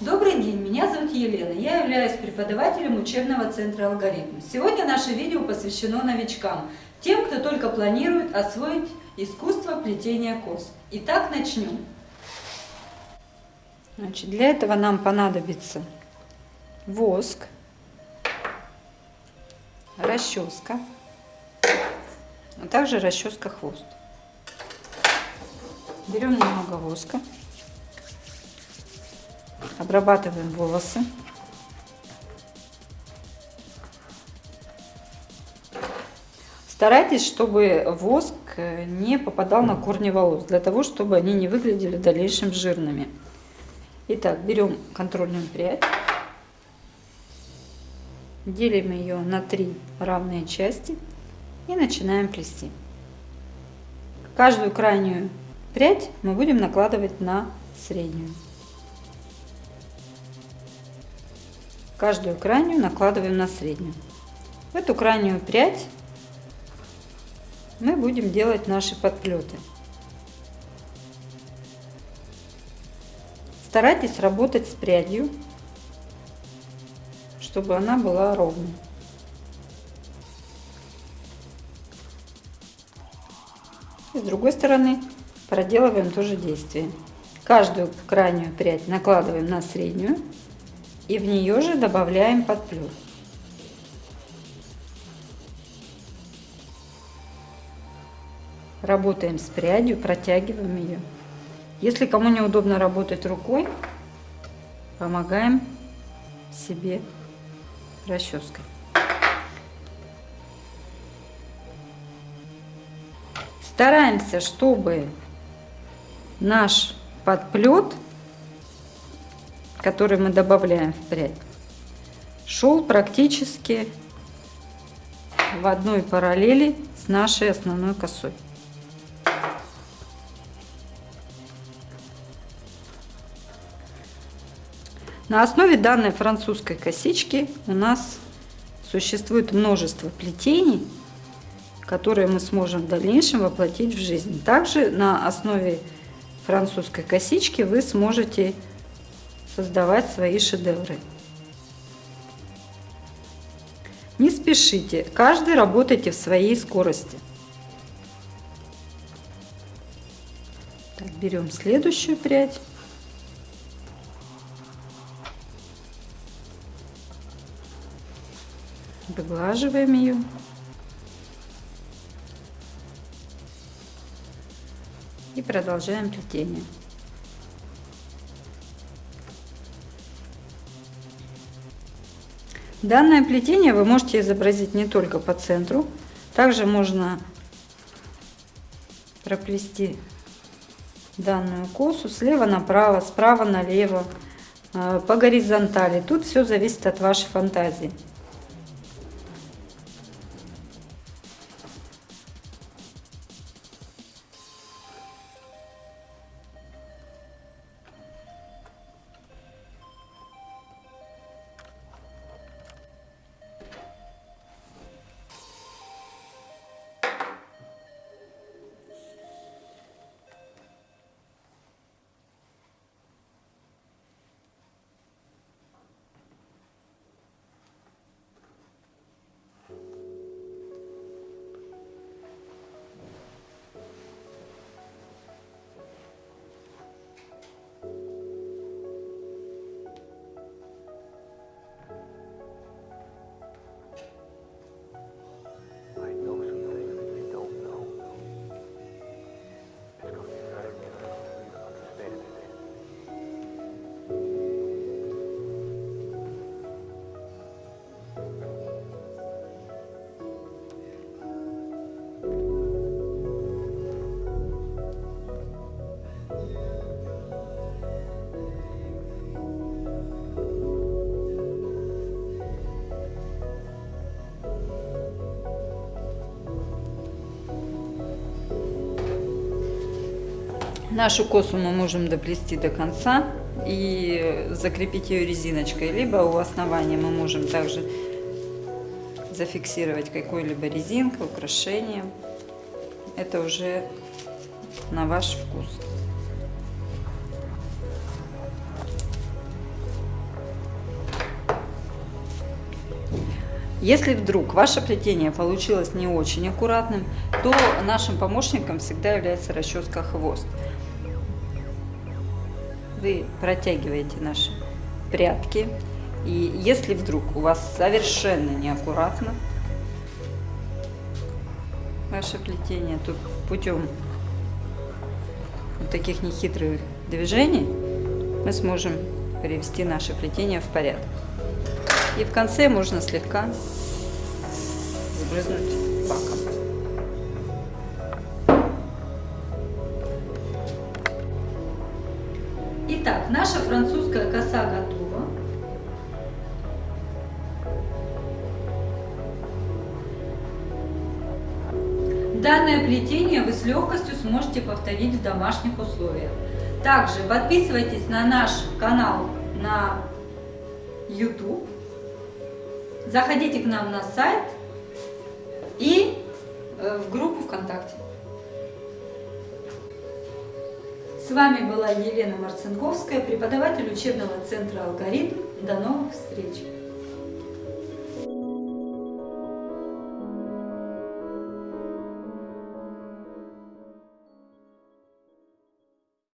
Добрый день, меня зовут Елена, я являюсь преподавателем учебного центра «Алгоритм». Сегодня наше видео посвящено новичкам, тем, кто только планирует освоить искусство плетения кос. Итак, начнем. Значит, для этого нам понадобится воск, расческа, а также расческа хвост. Берем немного воска. Обрабатываем волосы. Старайтесь, чтобы воск не попадал на корни волос, для того, чтобы они не выглядели в дальнейшем жирными. Итак, берем контрольную прядь, делим ее на три равные части и начинаем плести. Каждую крайнюю прядь мы будем накладывать на среднюю. Каждую крайнюю накладываем на среднюю. В эту крайнюю прядь мы будем делать наши подплеты. Старайтесь работать с прядью, чтобы она была ровной. И с другой стороны проделываем то же действие. Каждую крайнюю прядь накладываем на среднюю и в нее же добавляем подплет. Работаем с прядью, протягиваем ее. Если кому неудобно работать рукой, помогаем себе расческой. Стараемся, чтобы наш подплет который мы добавляем в прядь, шел практически в одной параллели с нашей основной косой. На основе данной французской косички у нас существует множество плетений, которые мы сможем в дальнейшем воплотить в жизнь. Также на основе французской косички вы сможете создавать свои шедевры. Не спешите, каждый работайте в своей скорости. Так, берем следующую прядь. Выглаживаем ее. И продолжаем плетение. Данное плетение вы можете изобразить не только по центру, также можно проплести данную косу слева направо, справа налево, э, по горизонтали. Тут все зависит от вашей фантазии. Нашу косу мы можем доплести до конца и закрепить ее резиночкой, либо у основания мы можем также зафиксировать какой-либо резинкой, украшением. Это уже на ваш вкус. Если вдруг ваше плетение получилось не очень аккуратным, то нашим помощником всегда является расческа хвост. Вы протягиваете наши прядки, и если вдруг у вас совершенно неаккуратно ваше плетение, то путем вот таких нехитрых движений мы сможем привести наше плетение в порядок. И в конце можно слегка сбрызнуть баком. Итак, наша французская коса готова. Данное плетение вы с легкостью сможете повторить в домашних условиях. Также подписывайтесь на наш канал на YouTube. Заходите к нам на сайт и э, в группу ВКонтакте. С вами была Елена Марцинковская, преподаватель учебного центра «Алгоритм». До новых встреч!